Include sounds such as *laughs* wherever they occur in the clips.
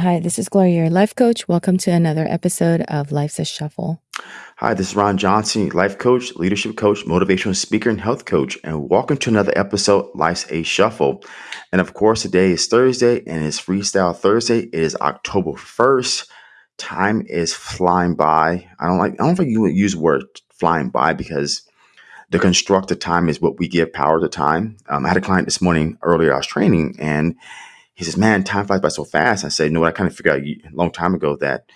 Hi, this is Gloria, your life coach. Welcome to another episode of Life's a Shuffle. Hi, this is Ron Johnson, life coach, leadership coach, motivational speaker, and health coach. And welcome to another episode, Life's a Shuffle. And of course, today is Thursday and it's Freestyle Thursday. It is October 1st. Time is flying by. I don't like, I don't think you would use the word flying by because the constructed time is what we give power to time. Um, I had a client this morning earlier, I was training, and he says, "Man, time flies by so fast." I said, "You know what? I kind of figured out a long time ago that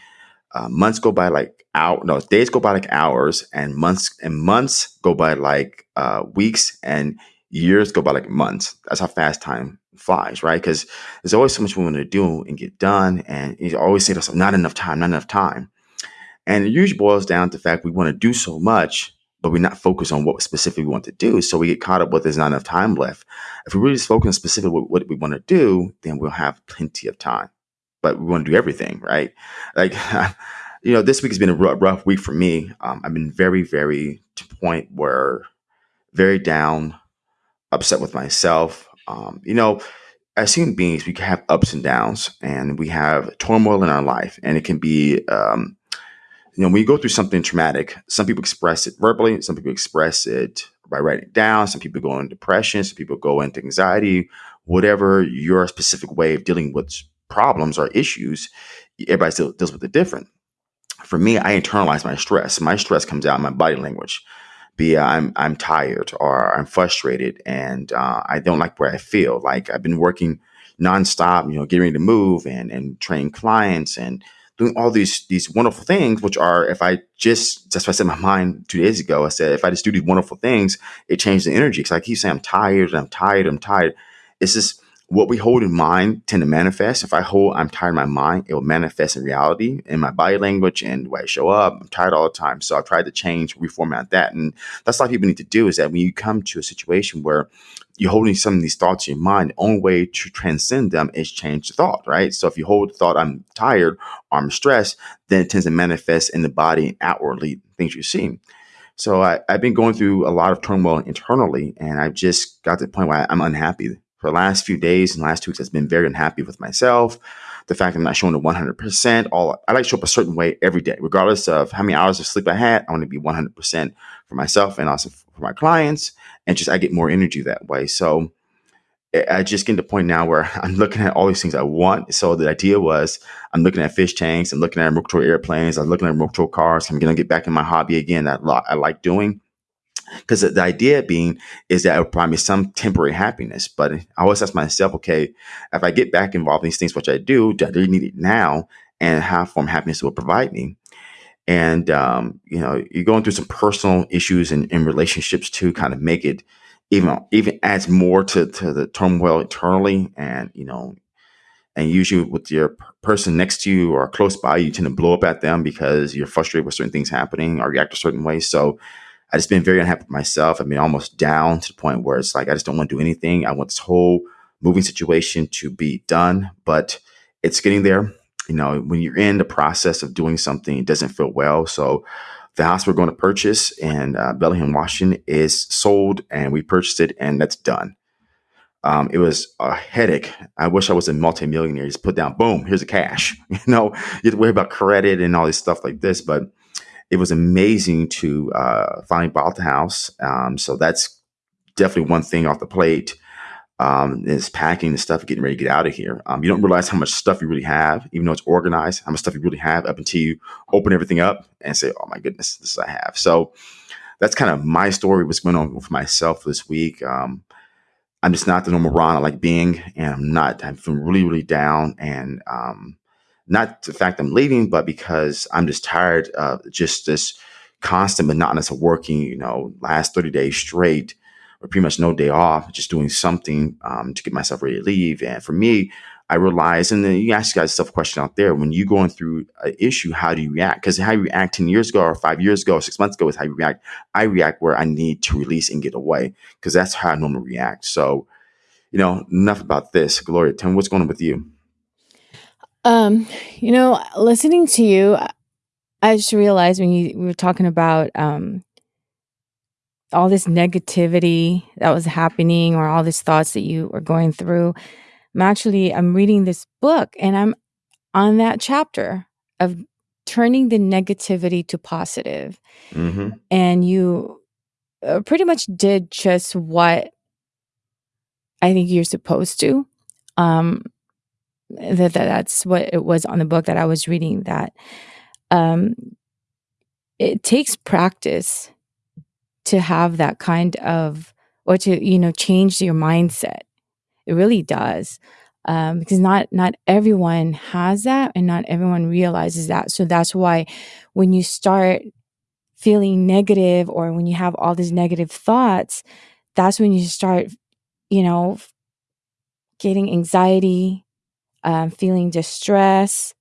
uh, months go by like hour, no, days go by like hours, and months and months go by like uh, weeks, and years go by like months. That's how fast time flies, right? Because there's always so much we want to do and get done, and you always say to yourself, "Not enough time, not enough time." And it usually boils down to the fact we want to do so much but we're not focused on what specifically we want to do. So we get caught up with there's not enough time left. If we really just focus on specifically what, what we want to do, then we'll have plenty of time. But we want to do everything, right? Like, *laughs* you know, this week has been a rough, rough week for me. Um, I've been very, very to point where very down, upset with myself. Um, you know, as human beings, we can have ups and downs, and we have turmoil in our life, and it can be um, you know, when you go through something traumatic, some people express it verbally, some people express it by writing it down, some people go into depression, some people go into anxiety, whatever your specific way of dealing with problems or issues, everybody still deals with it different. For me, I internalize my stress. My stress comes out in my body language. Be I'm I'm tired or I'm frustrated and uh, I don't like where I feel. Like I've been working nonstop, you know, getting ready to move and and train clients and doing all these these wonderful things, which are if I just that's what I said in my mind two days ago. I said if I just do these wonderful things, it changes the energy. Because I keep saying I'm tired, I'm tired, I'm tired. It's just what we hold in mind tend to manifest. If I hold I'm tired in my mind, it will manifest in reality in my body language and the way I show up. I'm tired all the time. So I've tried to change, reformat that. And that's what people need to do is that when you come to a situation where you're holding some of these thoughts in your mind, the only way to transcend them is change the thought, right? So if you hold the thought, I'm tired I'm stressed, then it tends to manifest in the body and outwardly things you see. So I, have been going through a lot of turmoil internally, and I've just got to the point where I'm unhappy for the last few days and last two weeks, I've been very unhappy with myself. The fact I'm not showing the 100%. All I like to show up a certain way every day, regardless of how many hours of sleep I had. I want to be 100% for myself and also for my clients. And just I get more energy that way. So I just get to the point now where *laughs* I'm looking at all these things I want. So the idea was I'm looking at fish tanks, I'm looking at remote control airplanes, I'm looking at remote control cars. I'm going to get back in my hobby again that I like doing. Because the idea being is that it will provide me some temporary happiness. But I always ask myself, okay, if I get back involved in these things, which I do, do I really need it now? And how form happiness will provide me? And, um, you know, you're going through some personal issues and, and relationships too, kind of make it even, even adds more to, to the turmoil internally. And, you know, and usually with your person next to you or close by, you tend to blow up at them because you're frustrated with certain things happening or react a certain way. So I just been very unhappy with myself. I've been almost down to the point where it's like I just don't want to do anything. I want this whole moving situation to be done, but it's getting there. You know, when you're in the process of doing something, it doesn't feel well. So the house we're going to purchase in uh, Bellingham, Washington is sold and we purchased it and that's done. Um, it was a headache. I wish I was a multimillionaire. Just put down, boom, here's the cash. *laughs* You know, you have to worry about credit and all this stuff like this. But it was amazing to uh, finally buy the house. Um, so that's definitely one thing off the plate. Um, is packing the stuff, getting ready to get out of here. Um, you don't realize how much stuff you really have, even though it's organized. How much stuff you really have up until you open everything up and say, "Oh my goodness, this I have." So that's kind of my story. What's going on with myself this week. Um, I'm just not the normal Ron I like being, and I'm not. I'm feeling really, really down, and um, not the fact I'm leaving, but because I'm just tired of just this constant monotonous of working, you know, last 30 days straight pretty much no day off, just doing something um, to get myself ready to leave. And for me, I realize, and then you ask you guys a question out there, when you're going through an issue, how do you react? Because how you react 10 years ago or five years ago or six months ago is how you react. I react where I need to release and get away because that's how I normally react. So, you know, enough about this. Gloria, tell me what's going on with you. Um, you know, listening to you, I just realized when you we were talking about um all this negativity that was happening or all these thoughts that you were going through. I'm actually I'm reading this book and I'm on that chapter of turning the negativity to positive. hmm And you uh, pretty much did just what I think you're supposed to. Um, that, that that's what it was on the book that I was reading. That um, it takes practice to have that kind of or to you know change your mindset. It really does. Um, because not not everyone has that and not everyone realizes that so that's why when you start feeling negative or when you have all these negative thoughts that's when you start you know getting anxiety um, feeling distress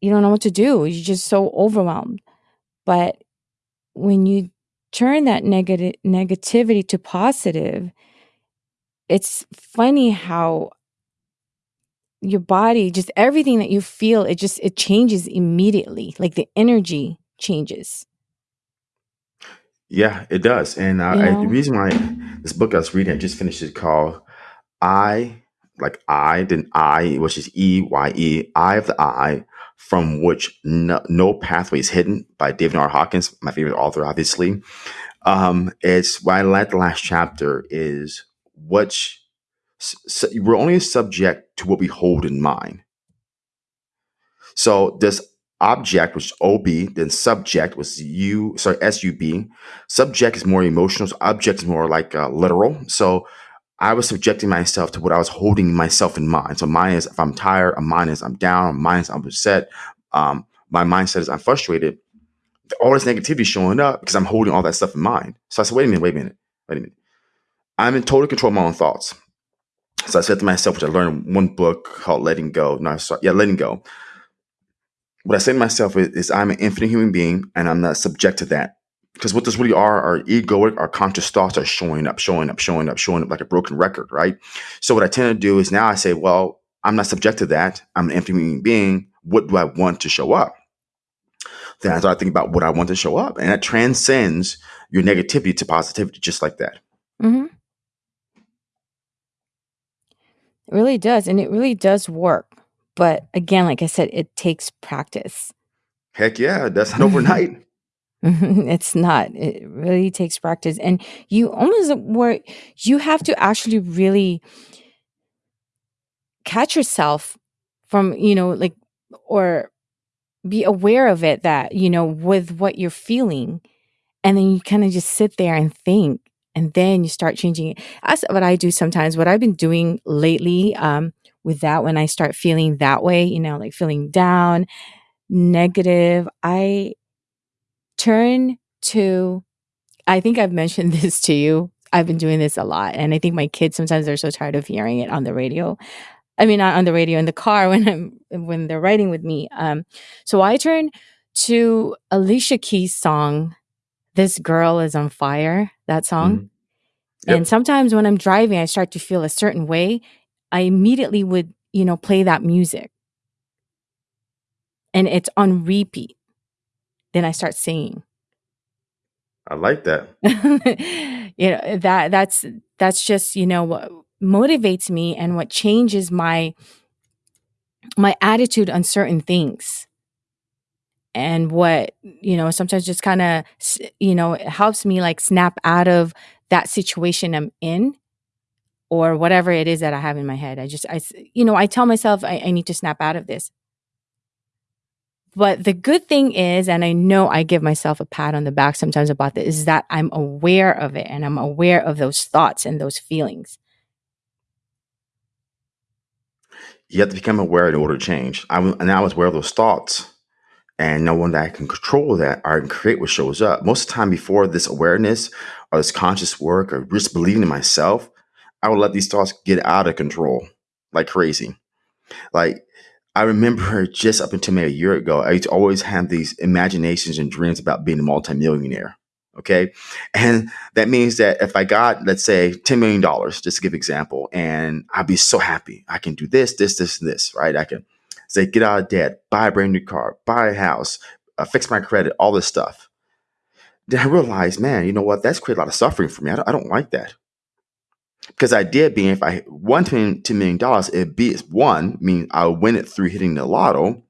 you don't know what to do you're just so overwhelmed but when you turn that negative negativity to positive it's funny how your body just everything that you feel it just it changes immediately like the energy changes Yeah, it does. And you I, the know reason why this book I was reading, I just finished it called I, like I, then I, which is E Y E, Eye of the I, from which no, no pathway is hidden by David R. Hawkins, my favorite author, obviously. Um, it's what I like the last chapter is what we're only subject to what we hold in mind. So this object was OB, then subject was U, sorry, SUB. Subject is more emotional, so object is more like uh, literal. So I was subjecting myself to what I was holding myself in mind. So mine is if I'm tired, mine is I'm down, mine is I'm upset. Um, my mindset is I'm frustrated. All this negativity showing up because I'm holding all that stuff in mind. So I said, wait a minute, wait a minute, wait a minute. I'm in total control of my own thoughts. So I said to myself, which I learned in one book called Letting Go. No, sorry, yeah, Letting Go what I say to myself is, is, I'm an infinite human being and I'm not subject to that. Because what this really are, our egoic, our conscious thoughts are showing up, showing up, showing up, showing up like a broken record, right? So what I tend to do is now I say, well, I'm not subject to that. I'm an empty human being. What do I want to show up? Then I start thinking about what I want to show up. And that transcends your negativity to positivity, just like that. Mm-hmm. it really does and it really does work but again like i said it takes practice Heck yeah, that's not overnight. *laughs* *laughs* it's not it really takes practice and you almost were you have to actually really catch yourself from you know like or be aware of it that you know with what you're feeling and then you kind of just sit there and think and then you start changing it. That's what i do sometimes what i've been doing lately um with that when i start feeling that way you know like feeling down negative i turn to i think i've mentioned *laughs* this to you i've been doing this a lot and i think my kids sometimes they're so tired of hearing it on the radio I mean, not on the radio in the car *laughs* when I'm when they're riding with me. Um, so I turn to Alicia Keys' song, "This Girl Is on Fire." That song, Mhm. and sometimes when I'm driving, I start to feel a certain way. I immediately would, you know, play that music, and it's on repeat. Then I start singing. I like that. *laughs* you know eh, that that's that's just you know what motivates me and what changes my my attitude on certain things and what you know sometimes just kind of you know it helps me like snap out of that situation i'm in or whatever it is that i have in my head i just I, you know i tell myself I, I need to snap out of this but the good thing is and i know i give myself a pat on the back sometimes about this is that i'm aware of it and i'm aware of those thoughts and those feelings You have to become aware in order to change. I was, and I was aware of those thoughts and knowing that I can control that or I can create what shows up. Most of the time before this awareness or this conscious work or just believing in myself, I would let these thoughts get out of control like crazy. Like I remember just up until maybe a year ago, I used to always have these imaginations and dreams about being a multimillionaire. Okay. And that means that if I got, let's say, $10 million, just to give an example, and I'd be so happy. I can do this, this, this, this, right? I can say, get out of debt, buy a brand new car, buy a house, uh, fix my credit, all this stuff. Then I realized, man, you know what? That's created a lot of suffering for me. I don't, I don't like that. Because the idea being, if I won $10 million, it'd be one, mean I would win it through hitting the lotto.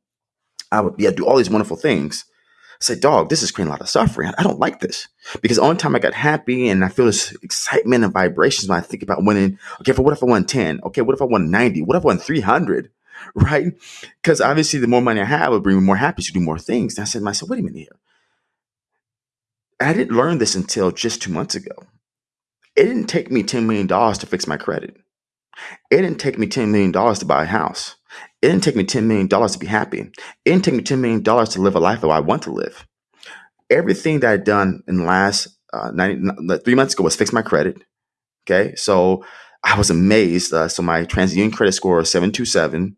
I would be to do all these wonderful things. I say, dog, this is creating a lot of suffering. I don't like this. Because the only time I got happy and I feel this excitement and vibrations when I think about winning, okay, for what if I won 10? Okay, what if I won 90? What if I won 300? *laughs* Right? Because obviously the more money I have, it will bring me more happiness to do more things. And I said to myself, wait a minute here. I didn't learn this until just two months ago. It didn't take me $10 million to fix my credit. It didn't take me $10 million to buy a house. It didn't take me $10 million to be happy. It didn't take me $10 million to live a life that I want to live. Everything that I'd done in the last uh, 90, three months ago was fix my credit. Okay. So I was amazed. Uh, so my TransUnion credit score is 727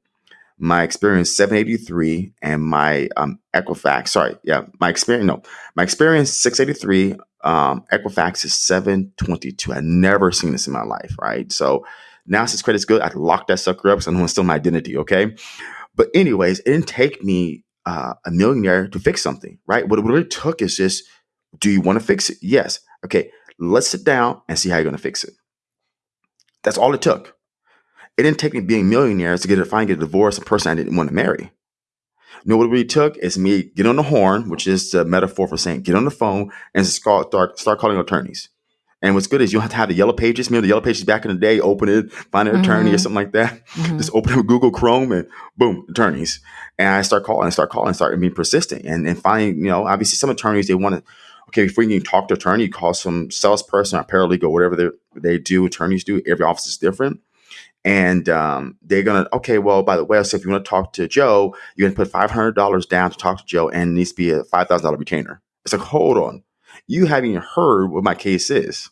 my Experian 783 and my um, Equifax. Sorry, yeah, my Experian. No, my Experian 683. Um, Equifax is 722. I've never seen this in my life, right? So now since credit's good, I can lock that sucker up because I know it's still my identity, okay? But anyways, it didn't take me uh, a millionaire to fix something, right? What it really took is just, do you want to fix it? Yes. Okay, let's sit down and see how you're going to fix it. That's all it took. It didn't take me being millionaires to get a finally get a divorce, a person I didn't want to marry. Know what it really took is me get on the horn, which is the metaphor for saying get on the phone and start start, start calling attorneys. And what's good is you don't have to have the yellow pages. Remember the yellow pages back in the day, open it, find an attorney Mm-hmm. or something like that. Mhm. Just open up Google Chrome and boom, attorneys. And I start calling, I start calling, start being persistent. And and finding, you know, obviously some attorneys they want to okay, before you can talk to attorney, call some salesperson or paralegal, whatever they they do, attorneys do. Every office is different and um, they're gonna okay well by the way so if you want to talk to joe you're gonna put $500 down to talk to joe and it needs to be a $5000 retainer. It's like hold on. You haven't even heard what my case is.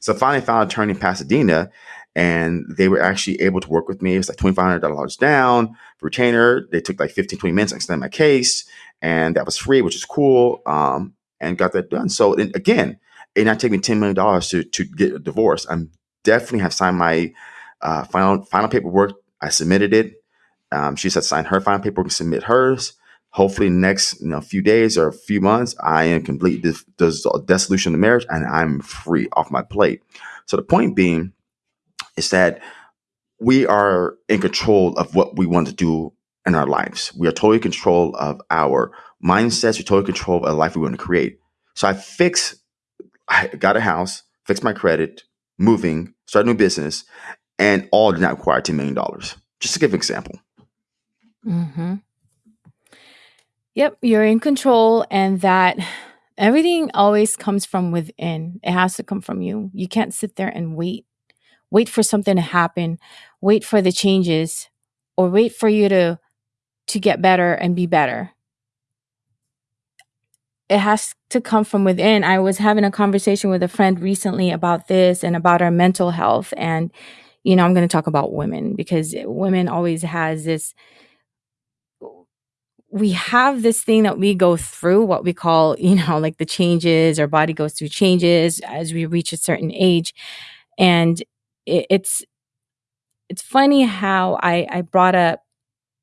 So finally found an attorney in pasadena and they were actually able to work with me. It was like $2500 down retainer. They took like 15 20 minutes to extend my case and that was free which is cool um, and got that done. So and again it not taking me $10 million to, to get a divorce. I'm definitely have signed my uh, final final paperwork. I submitted it. Um, she said sign her final paperwork and submit hers. Hopefully, next you know few days or a few months, I am complete this, dissolution of the marriage and I'm free off my plate. So the point being is that we are in control of what we want to do in our lives. We are totally in control of our mindsets. We're totally in control of the life we want to create. So I fix, I got a house, fixed my credit, moving, started a new business, and all did not require $10 million. Just to give an example. Mm-hmm. Yep, you're in control, and that everything always comes from within. It has to come from you. You can't sit there and wait, wait for something to happen, wait for the changes, or wait for you to to get better and be better. It has to come from within. I was having a conversation with a friend recently about this and about our mental health, and you know, I'm going to talk about women because women always has this we have this thing that we go through what we call you know *laughs* like the changes our body goes through changes as we reach a certain age. And it, it's it's funny how i i brought up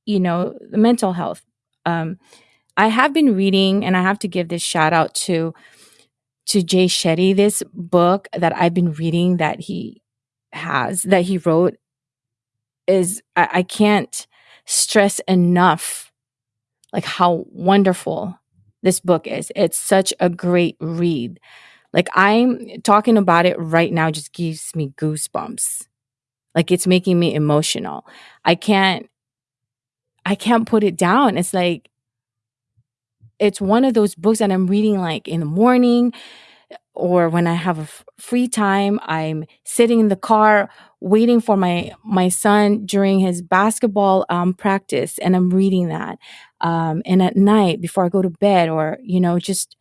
you know the mental health. Um i have been reading and i have to give this shout out to to jay shetty this book that i've been reading that he has that he wrote is i, I can't stress enough like how wonderful this book is. It's such a great read. Like I'm talking about it right now just gives me goosebumps. Like it's making me emotional. I can't I can't put it down. It's like it's one of those books that I'm reading like in the morning or when I have free time, I'm sitting in the car waiting for my my son during his basketball um, practice, and I'm reading that. Um, and at night before I go to bed, or you know, just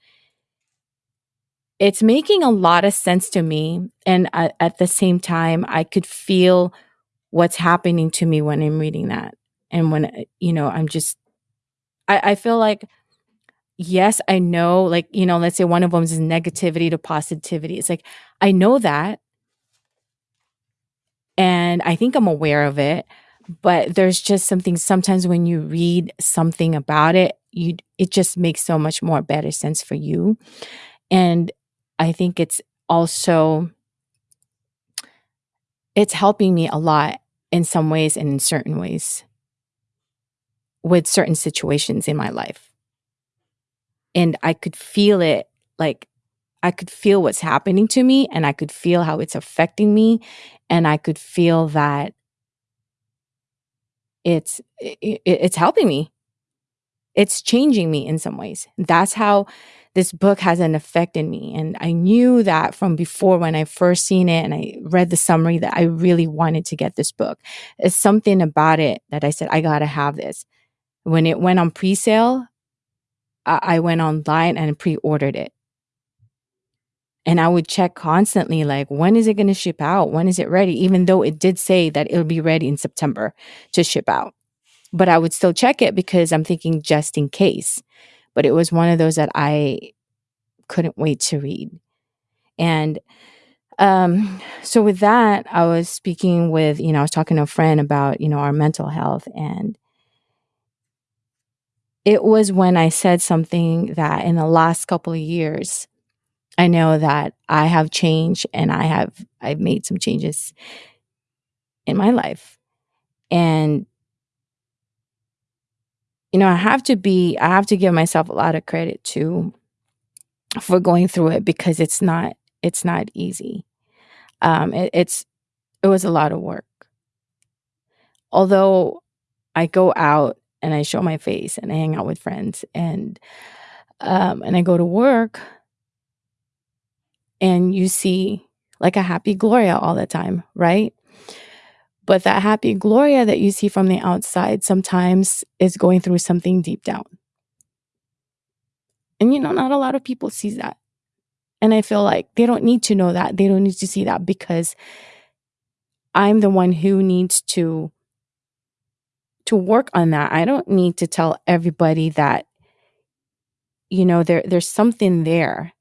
it's making a lot of sense to me. And at, at the same time, I could feel what's happening to me when I'm reading that, and when you know, I'm just I, I feel like yes, I know, like, you know, let's say one of them is negativity to positivity. It's like, I know that. And I think I'm aware of it. But there's just something sometimes when you read something about it, you it just makes so much more better sense for you. And I think it's also it's helping me a lot in some ways and in certain ways with certain situations in my life. And I could feel it like I could feel what's happening to me and I could feel how it's affecting me and I could feel that it's it, it's helping me. It's changing me in some ways. That's how this book has an effect in me and I knew that from before when I first seen it and I read the summary that I really wanted to get this book. It's something about it that I said I got to have this. When it went on pre-sale, I, went online and pre-ordered it and I would check constantly, like, when is it going to ship out? When is it ready? Even though it did say that it'll be ready in September to ship out. But I would still check it because I'm thinking just in case. But it was one of those that I couldn't wait to read. And um, so with that, I was speaking with, you know, I was talking to a friend about, you know, our mental health. And it was when I said something that in the last couple of years, I know that I have changed and I have I've made some changes in my life. And you know, I have to be I have to give myself a lot of credit too for going through it because it's not it's not easy. Um it, it's it was a lot of work. Although I go out and I show my face and I hang out with friends and um and I go to work and you see like a happy Gloria all the time, right? But that happy Gloria that you see from the outside sometimes is going through something deep down. And you know, not a lot of people see that. And I feel like they don't need to know that. They don't need to see that because I'm the one who needs to to work on that. I don't need to tell everybody that you know there there's something there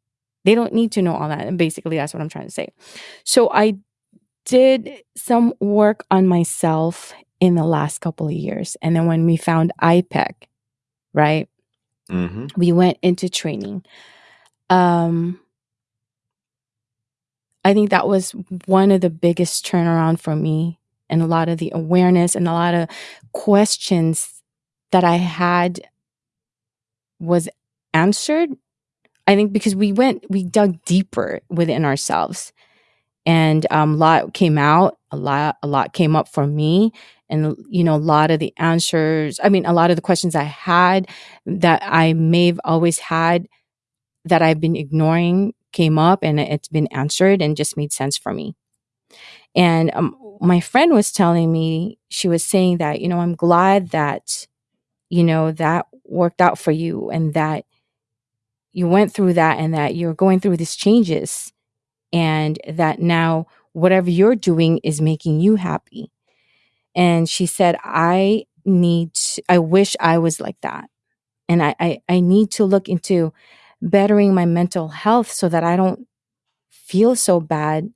they don't need to know all that. And basically, that's what I'm trying to say. So I did some work on myself in the last couple of years. And then when we found IPEC, right? Mm-hmm. We went into training. Um, I think that was one of the biggest turnaround for me and a lot of the awareness and a lot of questions that I had was answered I think because we went, we dug deeper within ourselves, and um, a lot came out. A lot, a lot came up for me, and you know, a lot of the answers. I mean, a lot of the questions I had that I may have always had that I've been ignoring came up, and it's been answered and just made sense for me. And um, my friend was telling me, she was saying that, you know, I'm glad that, you know, that worked out for you and that you went through that and that you're going through these changes and that now whatever you're doing is making you happy. And she said, I need, I wish I was like that. And I, I, I need to look into bettering my mental health so that I don't feel so bad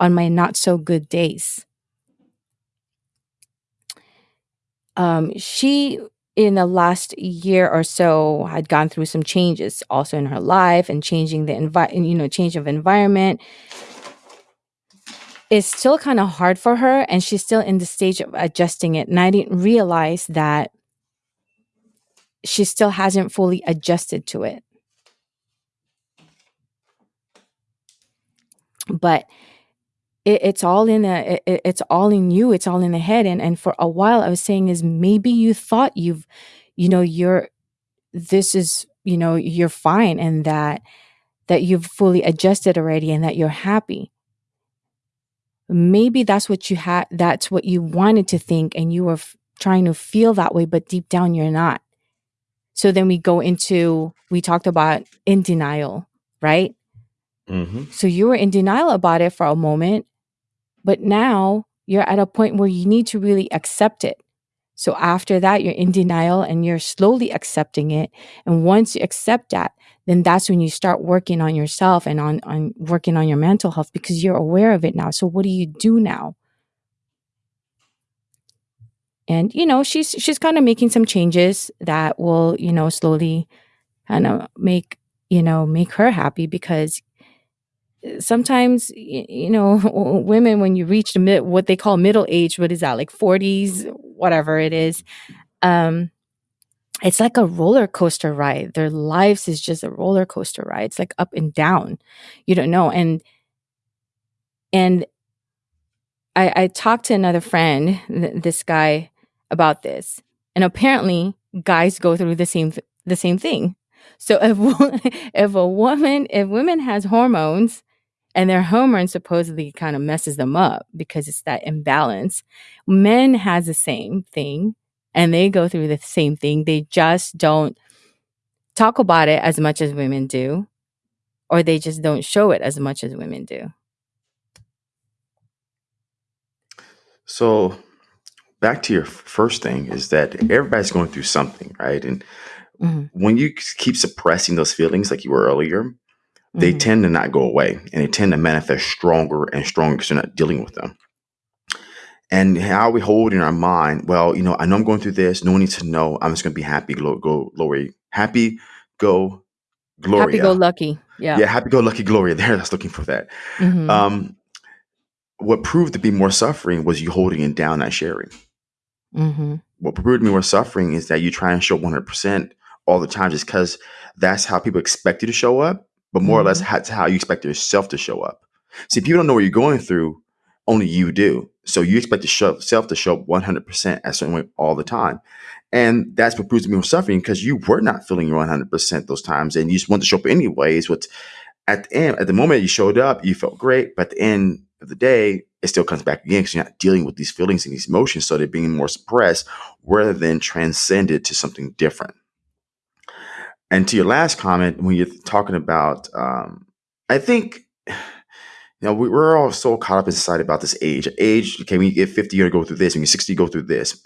on my not so good days. Um, she in the last year or so had gone through some changes also in her life and changing the environment, you know, change of environment. It's still kind of hard for her and she's still in the stage of adjusting it. And I didn't realize that she still hasn't fully adjusted to it. But it, it's all in a it, it's all in you it's all in the head. And and for a while i was saying is maybe you thought you've you know you're this is you know you're fine and that that you've fully adjusted already and that you're happy. Maybe that's what you had that's what you wanted to think and you were f- trying to feel that way but deep down you're not. So then we go into we talked about in denial right? Mm-hmm. so you were in denial about it for a moment but now you're at a point where you need to really accept it. So after that, you're in denial and you're slowly accepting it. And once you accept that, then that's when you start working on yourself and on, on working on your mental health because you're aware of it now. So what do you do now? And you know, she's she's kind of making some changes that will, you know, slowly kind of make, you know, make her happy because sometimes you know *laughs* women when you reach the mid what they call middle age what is that like 40s whatever it is um it's like a roller coaster ride. Their lives is just a roller coaster ride. It's like up and down. You don't know. And and i i talked to another friend th- this guy about this. And apparently guys go through the same th- the same thing. So *laughs* if if a woman if women has hormones and their hormone supposedly kind of messes them up because it's that imbalance. Men has the same thing and they go through the same thing. They just don't talk about it as much as women do or they just don't show it as much as women do. So back to your first thing is that everybody's going through something, right? And mm-hmm. when you keep suppressing those feelings like you were earlier, they mm-hmm. tend to not go away and they tend to manifest stronger and stronger because you're not dealing with them. And how we hold in our mind, well, you know, I know I'm going through this. No one needs to know. I'm just going to be happy, go, go, glory, happy, go, glory. Happy, go, lucky. Yeah. Yeah. Happy, go, lucky, glory. There, that's looking for that. Mm-hmm. Um, what proved to be more suffering was you holding it down, not sharing. Mm-hmm. What proved to be more suffering is that you try and show 100% all the time just because that's how people expect you to show up but more mm-hmm. or less mm-hmm. that's how you expect yourself to show up. See, people don't know what you're going through, only you do. So you expect yourself to show up 100% a certain way all the time. And that's what proves to be more suffering because you were not feeling your 100% those times and you just want to show up anyways. What at the end, at the moment you showed up, you felt great, but at the end of the day, it still comes back again because you're not dealing with these feelings and these emotions. So they're being more suppressed rather than transcended to something different. And to your last comment, when you're talking about, um, I think, you know, we, are all so caught up in society about this age. Age, okay, when you get 50, you're going to go through this. When you're 60, you go through this.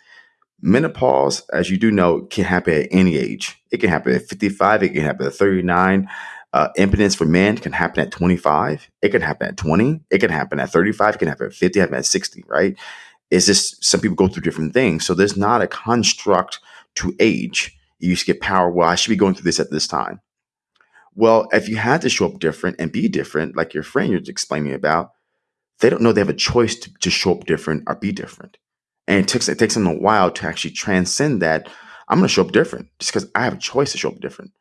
Menopause, as you do know, can happen at any age. It can happen at 55. It can happen at 39. Uh, impotence for men can happen at 25. It can happen at 20. It can happen at 35. It can happen at 50. It happen at 60, right? It's just some people go through different things. So there's not a construct to age you used to get power. Well, I should be going through this at this time. Well, if you had to show up different and be different, like your friend you're explaining about, they don't know they have a choice to, to show up different or be different. And it takes it takes them a while to actually transcend that. I'm going to show up different just because I have a choice to show up different.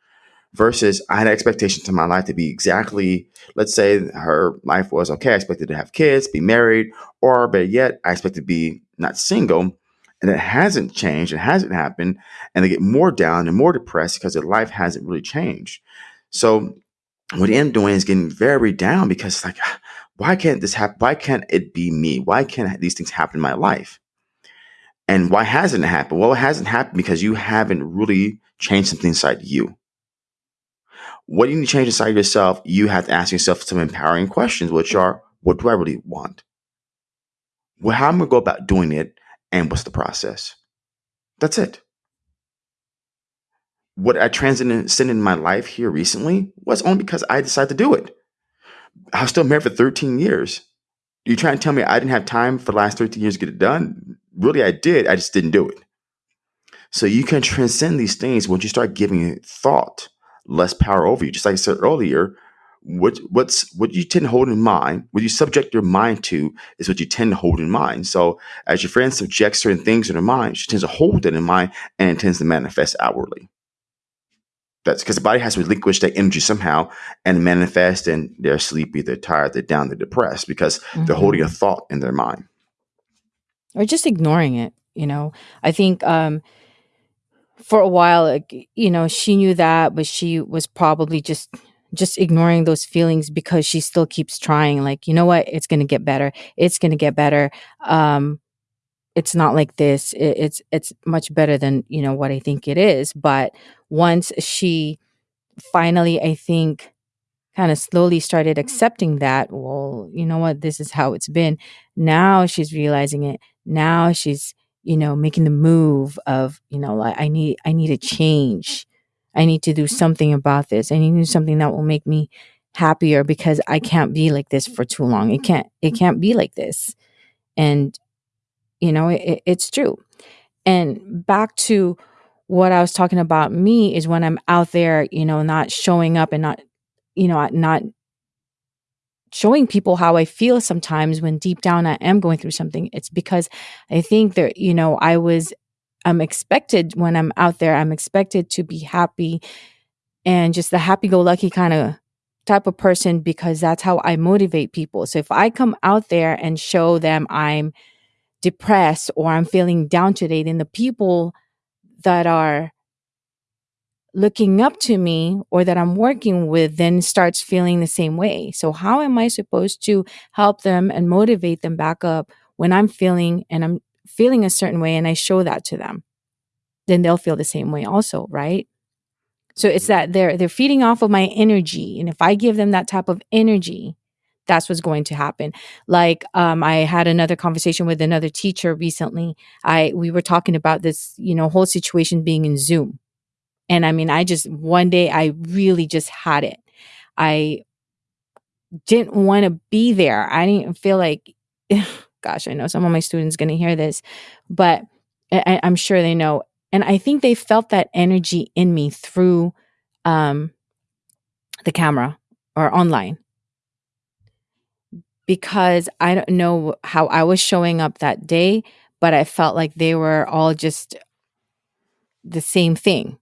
Versus, I had expectations in my life to be exactly, let's say her life was okay. I expected to have kids, be married, or better yet, I expected to be not single, and it hasn't changed, it hasn't happened, and they get more down and more depressed because their life hasn't really changed. So what they end doing is getting very down because it's like, *sighs* why can't this happen? Why can't it be me? Why can't these things happen in my life? And why hasn't it happened? Well, it hasn't happened because you haven't really changed something inside you. What do you need to change inside yourself? You have to ask yourself some empowering questions, which mm. are, what do I really want? Well, how am I going to go about doing it? And what's the process. That's it. What I transcended in my life here recently was only because I decided to do it. I was still married for 13 years. You trying to tell me I didn't have time for the last 13 years to get it done? Really, I did. I just didn't do it. So you can transcend these things once you start giving thought less power over you. Just like I said earlier, what what's what you tend to hold in mind, what you subject your mind to is what you tend to hold in mind. So as your friend subjects certain things in her mind, she tends to hold it in mind and it tends to manifest outwardly. That's because the body has to relinquish that energy somehow and manifest and they're sleepy, they're tired, they're down, they're depressed because mm-hmm. they're holding a thought in their mind. Or just ignoring it, you know. I think um for a while, like, you know, she knew that, but she was probably just just ignoring those feelings because she still keeps trying like you know what? It's going to get better. It's going to get better. Um it's not like this. It, it's it's much better than you know what i think it is. But once she finally i think kind of slowly started accepting that well you know what? This is how it's been. Now she's realizing it. Now she's you know making the move of you know like i need i need a change I need to do something about this. I need to do something that will make me happier because I can't be like this for too long. It can't it can't be like this. And you know, it, it's true. And back to what I was talking about me is when I'm out there, you know, not showing up and not you know, not showing people how I feel sometimes when deep down I am going through something. It's because I think that, you know, I was, I'm expected when I'm out there, I'm expected to be happy and just the happy go lucky kind of type of person because that's how I motivate people. So if I come out there and show them I'm depressed or I'm feeling down today, then the people that are looking up to me or that I'm working with then starts feeling the same way. So how am I supposed to help them and motivate them back up when I'm feeling and I'm feeling a certain way and I show that to them? Then they'll feel the same way also, right? So it's that they're they're feeding off of my energy and if I give them that type of energy, that's what's going to happen. Like um, I had another conversation with another teacher recently. I we were talking about this, you know, whole situation being in Zoom and I mean, I just, one day I really just had it. I didn't want to be there. I didn't feel like, *laughs* gosh, I know some of my students going to hear this, but I, am sure they know. And I think they felt that energy in me through um, the camera or online because I don't know how I was showing up that day, but I felt like they were all just the same thing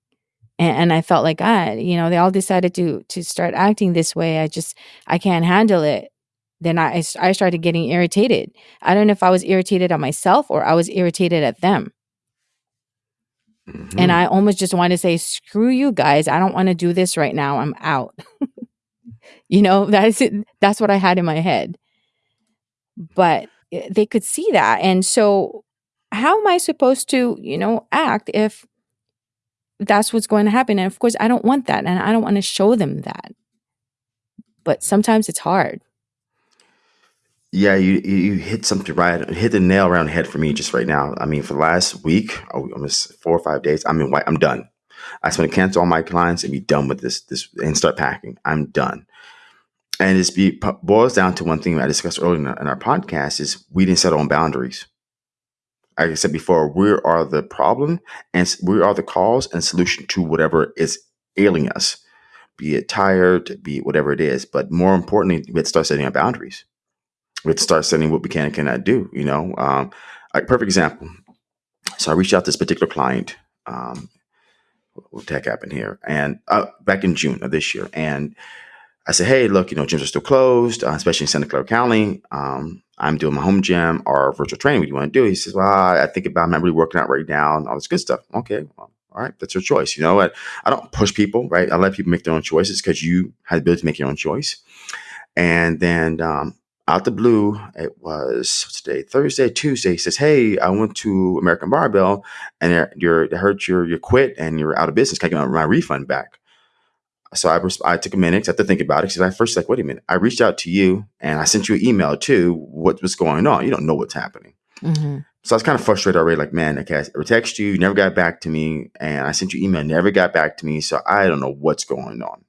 and, and I felt like ah, you know, they all decided to to start acting this way. I just I can't handle it. Then I I started getting irritated. I don't know if I was irritated at myself or I was irritated at them. Mm-hmm. And I almost just want to say, screw you guys. I don't want to do this right now. I'm out. *laughs* you know, that's it. That's what I had in my head. But eh, they could see that. And so how am I supposed to, you know, act if that's what's going to happen. And of course, I don't want that. And I don't want to show them that. But sometimes it's hard. Yeah, you you hit something right, hit the nail around the head for me just right now. I mean, for the last week, oh, almost four or five days, I'm in white. I'm done. I just want to cancel all my clients and be done with this. This and start packing. I'm done. And it's be boils down to one thing I discussed earlier in our, in our podcast is we didn't set own boundaries like I said before, we are the problem and we are the cause and solution to whatever is ailing us, be it tired, be it whatever it is. But more importantly, we have to start setting our boundaries. We have to start what we can and cannot do. You know, um, like perfect example. So I reached out to this particular client. Um, what the heck happened here? And uh, back in June of this year, and I said, hey, look, you know, gyms are still closed, uh, especially in Santa Clara County. Um, I'm doing my home gym or virtual training. What do you want to do? He says, well, I think about, I'm not really working out right now and all this good stuff. Okay, well, all right, that's your choice. You know what? I don't push people, right? I let people make their own choices because you have the ability to make your own choice. And then um, out the blue, it was today, Thursday, Tuesday. He says, "Hey, I went to American Barbell, and you're, they heard you're you quit and you're out of business. Can I get my refund back?" so I, I took a minute to have to think about it because I first like, wait a minute, I reached out to you and I sent you an email too. What was going on? You don't know what's happening. Mm-hmm. So I was kind of frustrated already. Like, man, okay, I text you, you never got back to me, and I sent you email, never got back to me. So I don't know what's going on.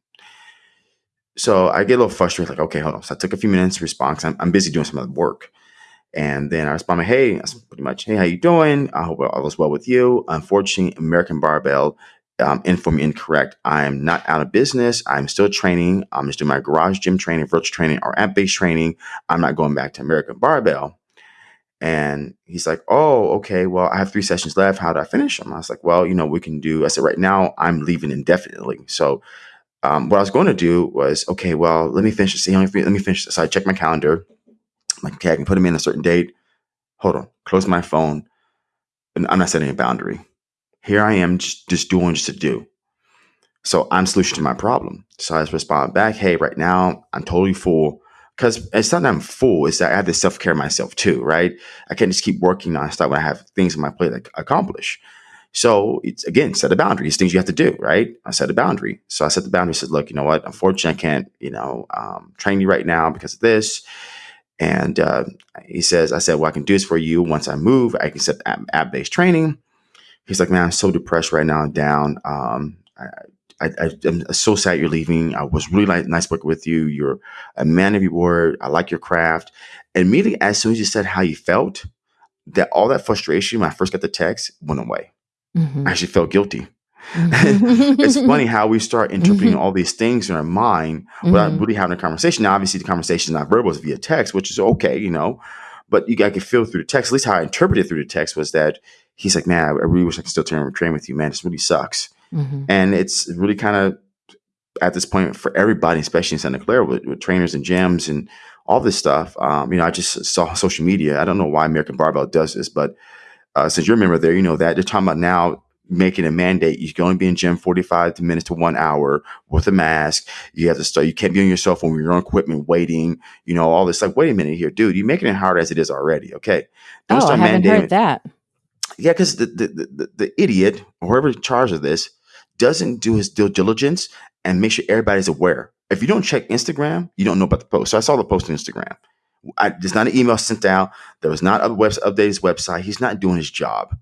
So I get a little frustrated. Like, okay, hold on. So I took a few minutes to respond because I'm, I'm busy doing some other work. And then I responded, hey, pretty much, hey, how you doing? I hope all is well with you. Unfortunately, American Barbell um, inform incorrect. I'm not out of business. I'm still training. I'm just doing my garage gym training, virtual training, or app based training. I'm not going back to American Barbell. And he's like, Oh, okay. Well, I have three sessions left. How do I finish them? I was like, Well, you know, we can do. I said, Right now, I'm leaving indefinitely. So, um, what I was going to do was, okay, well, let me finish this. Let me finish this. So I check my calendar. I'm like, okay, I can put them in a certain date. Hold on, close my phone. And I'm not setting a boundary. Here I am just, just doing just to do. So I'm solution to my problem. So I respond back, hey, right now I'm totally full. Because it's not that I'm full, it's that I have to self care myself too, right? I can't just keep working on stuff when I have things on my plate to accomplish. So it's again, set a boundary. It's things you have to do, right? I set a boundary. So I set the boundary, said, look, you know what? Unfortunately, I can't, you know, um, train you right now because of this. And uh, he says, I said, well, I can do this for you once I move. I can set app based training he's like, man, I'm so depressed right now, down. Um, I, I, am so sad you're leaving. I was really like, nice working with you. You're a man of your word. I like your craft. And immediately, as soon as you said how you felt, that all that frustration when I first got the text went away. Mm-hmm. I actually felt guilty. *laughs* it's funny how we start interpreting Mhm. all these things in our mind without Mhm. really having a conversation. Now, obviously, the conversation is not verbal; it's via text, which is okay, you know. But you I could feel through the text. At least how I interpreted through the text was that he's like, "Man, I really wish I could still train, train with you, man. This really sucks." Mhm. And it's really kind of at this point for everybody, especially in Santa Clara, with, with trainers and gyms and all this stuff. Um, you know, I just saw social media. I don't know why American Barbell does this, but uh, since you're a member there, you know that they're talking about now making a mandate. You can only be in gym 45 minutes to one hour with a mask. You have to start, you can't be on your cell phone with your own equipment waiting, you know, all this. Like, wait a minute here, dude, you're making it hard as it is already. Okay. Don't Oh, I haven't heard that. Yeah, because the, the, the, the, idiot or whoever in charge of this doesn't do his due diligence and make sure everybody's aware. If you don't check Instagram, you don't know about the post. So I saw the post on Instagram. I, there's not an email sent out. There was not a web, update his website. He's not doing his job.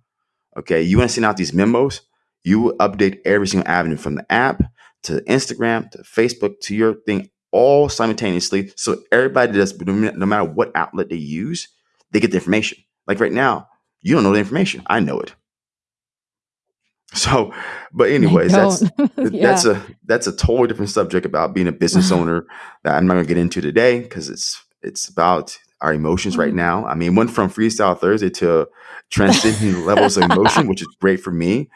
Okay. You want to send out these memos, you will update every single avenue from the app to Instagram to Facebook to your thing all simultaneously. So everybody does, no matter what outlet they use, they get the information. Like right now, you don't know the information. I know it. So, but anyways, that's don't. *laughs* that's a that's a totally different subject about being a business *sighs* owner that I'm not gonna get into today because it's it's about our emotions right now. I mean, went from Freestyle Thursday to transcending levels of emotion, which is great for me.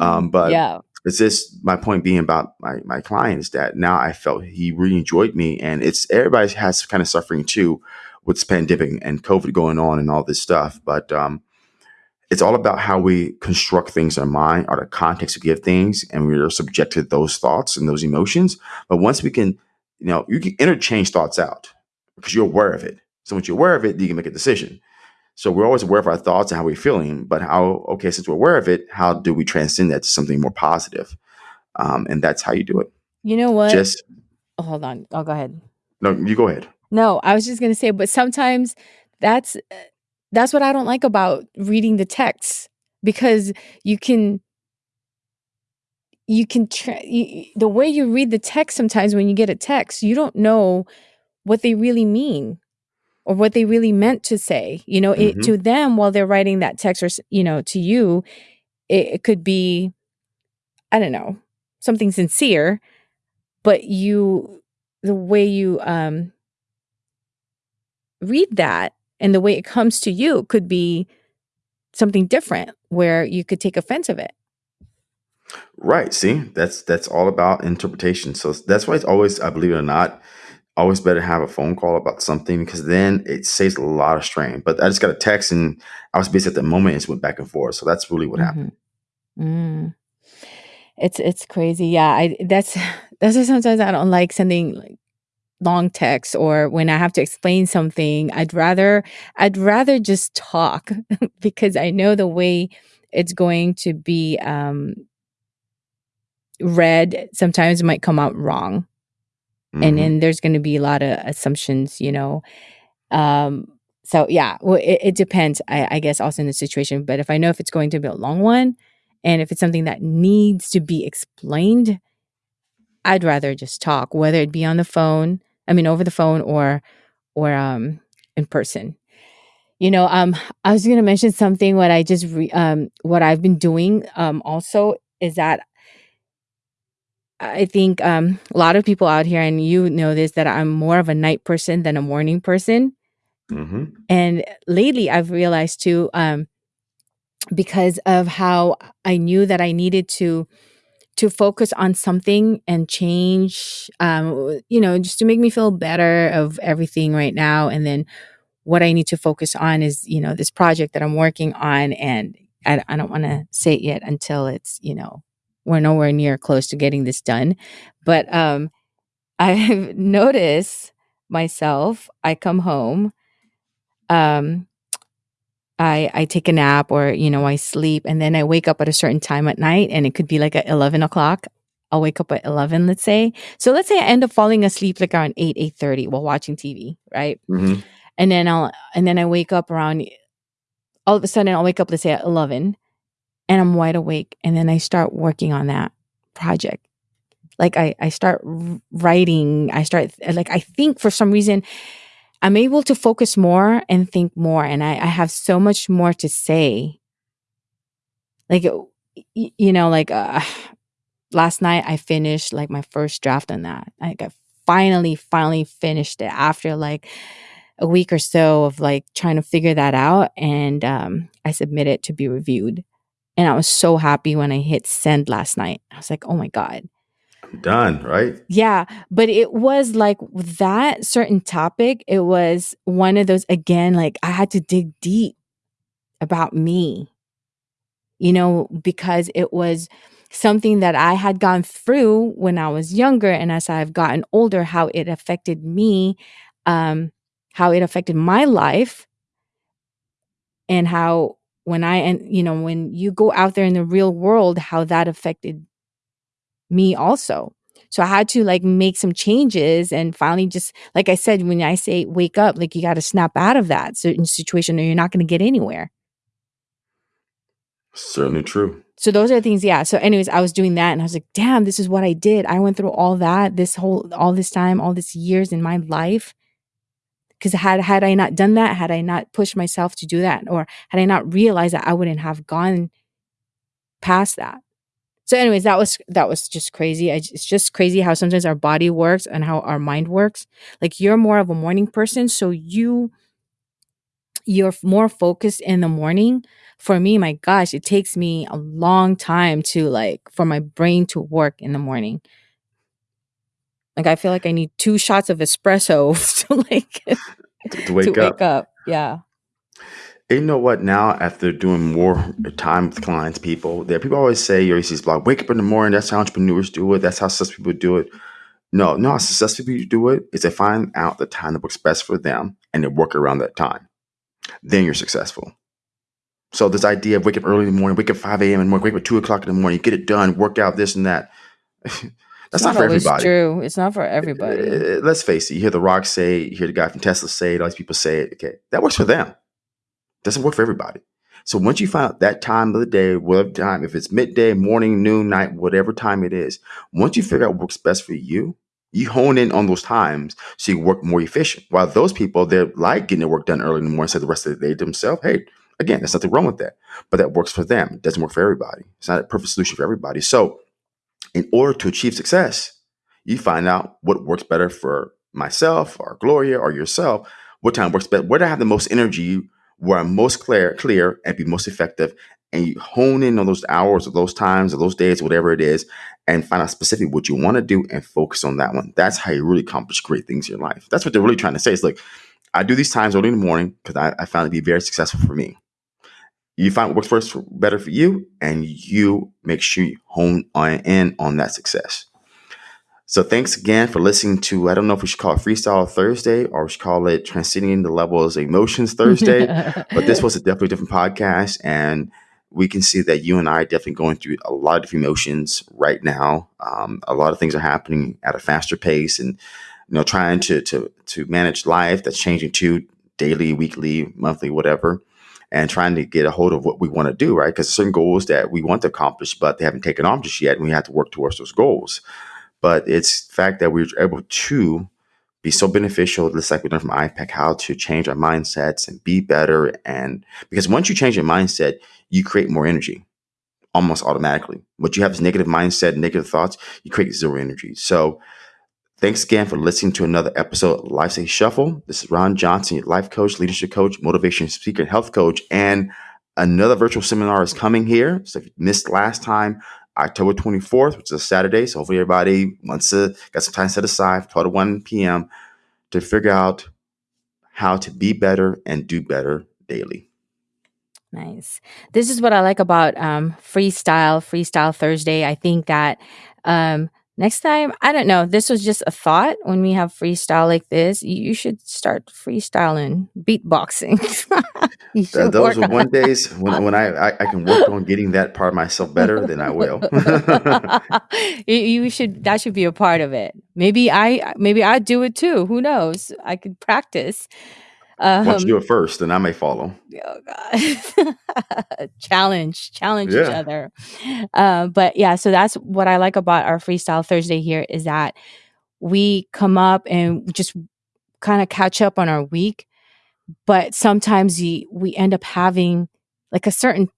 Um, *laughs* but yeah. it's just my point being about my my client is that now I felt he really enjoyed me, and it's everybody has kind of suffering too with this pandemic and COVID going on and all this stuff. But um, it's all about how we construct things in our mind or the context we give things and we're subjected to those thoughts and those emotions but once we can you know you can interchange thoughts out because you're aware of it so once you're aware of it you can make a decision so we're always aware of our thoughts and how we're feeling but how okay since we're aware of it how do we transcend that to something more positive um, and that's how you do it You know what? just Oh, hold on. I'll go ahead. no you go ahead No, I was just gonna say, but sometimes that's uh, that's what I don't like about reading the texts because you can you can tra- you, the way you read the text sometimes when you get a text you don't know what they really mean or what they really meant to say you know it hmm to them while they're writing that text or you know to you it, it could be i don't know something sincere but you the way you um read that and the way it comes to you could be something different where you could take offense of it. Right see? That's that's all about interpretation. So that's why it's always i believe it or not always better have a phone call about something because then it saves a lot of strain. But I just got a text and I was busy at the moment and it went back and forth. So that's really what happened. mm. it's it's crazy yeah i that's *laughs* that's sometimes i don't like sending like long texts or when i have to explain something i'd rather i'd rather just talk *laughs* because i know the way it's going to be um read sometimes it might come out wrong and Mhm. then there's going to be a lot of assumptions you know um so yeah well it, it depends I, I guess also in the situation but if i know if it's going to be a long one and if it's something that needs to be explained i'd rather just talk whether it be on the phone i mean over the phone or or um in person you know um i was going to mention something what i just re- um what i've been doing um also is that I think um, a lot of people out here, and you know this, that I'm more of a night person than a morning person. Mhm. And lately, I've realized too, um, because of how I knew that I needed to to focus on something and change, um, you know, just to make me feel better of everything right now. And then what I need to focus on is, you know, this project that I'm working on, and I, I don't want to say it yet until it's, you know, we're nowhere near close to getting this done. But um, *laughs* I've noticed myself. I come home. Um, I I take a nap or you know I sleep and then I wake up at a certain time at night and it could be like at eleven o'clock. I'll wake up at eleven, let's say. So let's say I end up falling asleep like around eight eight thirty while watching TV, right? Mhm. And then I'll and then I wake up around. All of a sudden, I'll wake up let's say at eleven, and I'm wide awake, and then I start working on that project. Like I I start writing. I start like I think for some reason I'm able to focus more and think more, and I, I have so much more to say. Like you know, like uh, *sighs* last night I finished like my first draft on that. Like I finally, finally finished it after like a week or so of like trying to figure that out. And um, I submitted it to be reviewed. And I was so happy when I hit send last night. I was like, oh my God. I'm done, right? Yeah. But it was like that certain topic, it was one of those, again, like I had to dig deep about me, you know, because it was something that I had gone through when I was younger. And as I've gotten older, how it affected me, um, how it affected my life, and how when I, and you know, when you go out there in the real world, how that affected me also. So I had to like make some changes and finally just like I said, when I say wake up, like you got to snap out of that certain situation or you're not going to get anywhere. Certainly true. So those are things, yeah. So, anyways, I was doing that and I was like, damn, this is what I did. I went through all that, this whole all this time, all this years in my life. Because had had I not done that, had I not pushed myself to do that, or had I not realized that I wouldn't have gone past that. So, anyways, that was that was just crazy. I, it's just crazy how sometimes our body works and how our mind works. Like you're more of a morning person, so you you're more focused in the morning. For me, my gosh, it takes me a long time to like for my brain to work in the morning. Like I feel like I need two shots of espresso *laughs* to like *laughs* To, wake to up. wake up. Yeah. And you know what? Now, after doing more time with clients, people, there people always say, "Your AC's blog, wake up in the morning." That's how entrepreneurs do it. That's how successful people do it. No, no, how successful people do it is they find out the time that works best for them and they work around that time. Then you're successful. So this idea of wake up early in the morning, wake up 5 a.m. and wake up at 2 o'clock in the morning, get it done, work out this and that. *laughs* That's not, not for everybody. true. It's not for everybody. Uh, let's face it. You hear The Rock say it, you hear the guy from Tesla say it, all these people say it. Okay, that works for them. Doesn't work for everybody. So once you find out that time of the day, whatever time, if it's midday, morning, noon, night, whatever time it is, once you figure out what works best for you, you hone in on those times so you work more efficient. While those people, they're like getting their work done early in the morning, so the rest of the day to themselves, hey, again, there's nothing wrong with that. But that works for them. It doesn't work for everybody. It's not a perfect solution for everybody. So in order to achieve success, you find out what works better for myself or Gloria or yourself, what time works better, where I have the most energy, where I'm most clear, clear and be most effective. And you hone in on those hours or those times or those days, whatever it is, and find out specifically what you want to do and focus on that one. That's how you really accomplish great things in your life. That's what they're really trying to say. It's like, I do these times early in the morning because I, I found it to be very successful for me. You find what works first for, better for you, and you make sure you hone on in on that success. So thanks again for listening to. I don't know if we should call it Freestyle Thursday or we should call it Transcending the Levels of Emotions Thursday. *laughs* but this was a definitely different podcast, and we can see that you and I are definitely going through a lot of different emotions right now. Um, a lot of things are happening at a faster pace, and you know, trying to to to manage life that's changing too daily, weekly, monthly, whatever. And trying to get a hold of what we want to do, right? Because certain goals that we want to accomplish, but they haven't taken off just yet, and we have to work towards those goals but it's the fact that we're able to be so beneficial, just like we learned from IPEC, how to change our mindsets and be better. And because once you change your mindset, you create more energy almost automatically. What you have is negative mindset, negative thoughts, you create zero energy. So thanks again for listening to another episode of Life's a Shuffle. This is Ron Johnson, your life coach, leadership coach, motivation speaker, health coach. And another virtual seminar is coming here. So if you missed last time, October 24th, which is a Saturday. So hopefully everybody wants to got some time set aside, 12 to 1 p.m. to figure out how to be better and do better daily. Nice. This is what I like about um, freestyle, freestyle Thursday. I think that um, next time, I don't know, this was just a thought when we have freestyle like this. You, should start freestyling, beatboxing. *laughs* should those are one days when, when I, I, I can work on getting that part of myself better, then I will. *laughs* you, you should that should be a part of it. Maybe I maybe I do it too. Who knows? I could practice. Once you do Um it first, then I may follow. oh god. *laughs* challenge, challenge each other. Uh, but yeah, so that's what I like about our freestyle Thursday here is that we come up and just kind of catch up on our week, but sometimes we, we end up having like a certain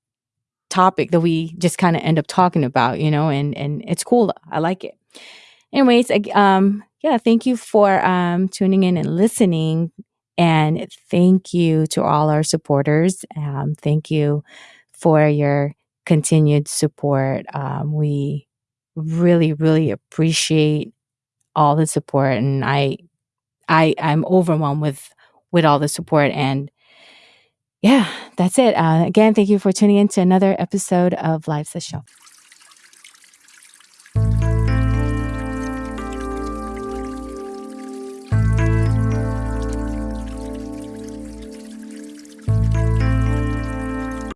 topic that we just kind of end up talking about, you know, and and it's cool. I like it. Anyways, um, yeah, thank you for um, tuning in and listening. And thank you to all our supporters. Um, thank you for your continued support. Um, we really, really appreciate all the support, and I, I, I'm overwhelmed with with all the support. And yeah, that's it. Uh, again, thank you for tuning in to another episode of Life's a Show.